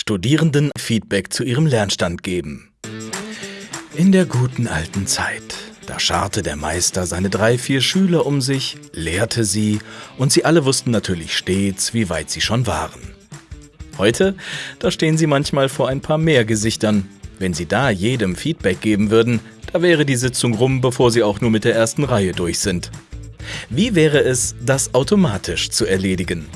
Studierenden Feedback zu ihrem Lernstand geben. In der guten alten Zeit, da scharte der Meister seine drei, vier Schüler um sich, lehrte sie und sie alle wussten natürlich stets, wie weit sie schon waren. Heute, da stehen sie manchmal vor ein paar mehr Gesichtern. Wenn sie da jedem Feedback geben würden, da wäre die Sitzung rum, bevor sie auch nur mit der ersten Reihe durch sind. Wie wäre es, das automatisch zu erledigen?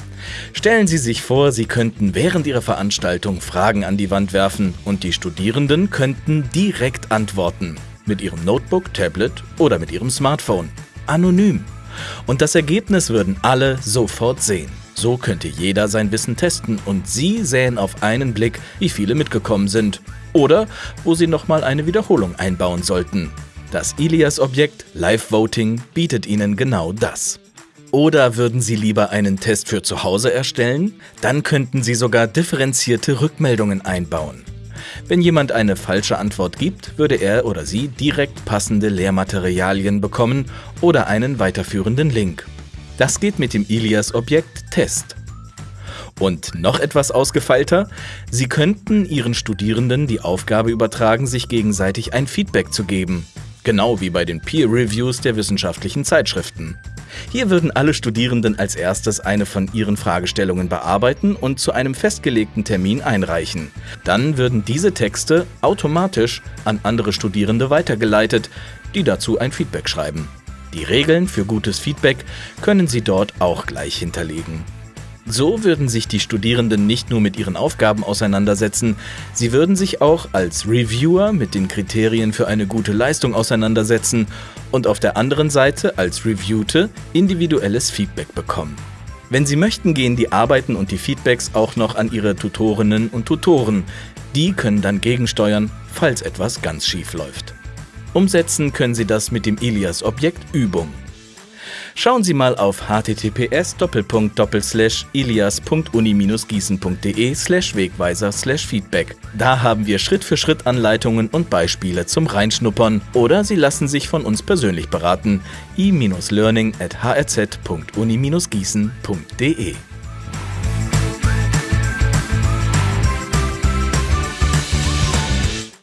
Stellen Sie sich vor, Sie könnten während Ihrer Veranstaltung Fragen an die Wand werfen und die Studierenden könnten direkt antworten. Mit ihrem Notebook, Tablet oder mit ihrem Smartphone. Anonym. Und das Ergebnis würden alle sofort sehen. So könnte jeder sein Wissen testen und Sie sähen auf einen Blick, wie viele mitgekommen sind. Oder wo Sie nochmal eine Wiederholung einbauen sollten. Das Ilias-Objekt Live Voting bietet Ihnen genau das. Oder würden Sie lieber einen Test für zu Hause erstellen? Dann könnten Sie sogar differenzierte Rückmeldungen einbauen. Wenn jemand eine falsche Antwort gibt, würde er oder sie direkt passende Lehrmaterialien bekommen oder einen weiterführenden Link. Das geht mit dem Ilias-Objekt Test. Und noch etwas ausgefeilter, Sie könnten Ihren Studierenden die Aufgabe übertragen, sich gegenseitig ein Feedback zu geben. Genau wie bei den Peer Reviews der wissenschaftlichen Zeitschriften. Hier würden alle Studierenden als erstes eine von ihren Fragestellungen bearbeiten und zu einem festgelegten Termin einreichen. Dann würden diese Texte automatisch an andere Studierende weitergeleitet, die dazu ein Feedback schreiben. Die Regeln für gutes Feedback können Sie dort auch gleich hinterlegen. So würden sich die Studierenden nicht nur mit ihren Aufgaben auseinandersetzen, sie würden sich auch als Reviewer mit den Kriterien für eine gute Leistung auseinandersetzen und auf der anderen Seite als Reviewte individuelles Feedback bekommen. Wenn Sie möchten, gehen die Arbeiten und die Feedbacks auch noch an Ihre Tutorinnen und Tutoren. Die können dann gegensteuern, falls etwas ganz schief läuft. Umsetzen können Sie das mit dem Ilias-Objekt Übung. Schauen Sie mal auf https ilias.uni-gießen.de wegweiser feedback. Da haben wir Schritt für Schritt Anleitungen und Beispiele zum Reinschnuppern oder Sie lassen sich von uns persönlich beraten i-learning at hrz.uni-gießen.de